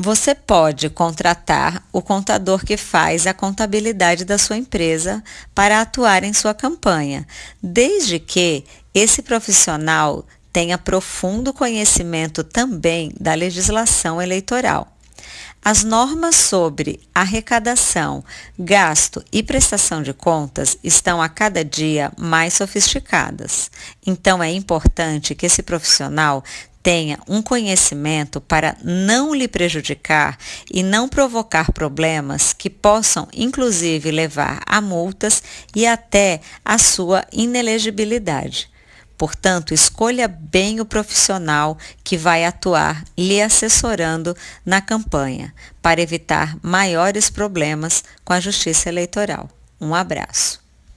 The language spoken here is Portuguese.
Você pode contratar o contador que faz a contabilidade da sua empresa para atuar em sua campanha, desde que esse profissional tenha profundo conhecimento também da legislação eleitoral. As normas sobre arrecadação, gasto e prestação de contas estão a cada dia mais sofisticadas. Então é importante que esse profissional tenha um conhecimento para não lhe prejudicar e não provocar problemas que possam, inclusive, levar a multas e até a sua inelegibilidade. Portanto, escolha bem o profissional que vai atuar lhe assessorando na campanha, para evitar maiores problemas com a Justiça Eleitoral. Um abraço.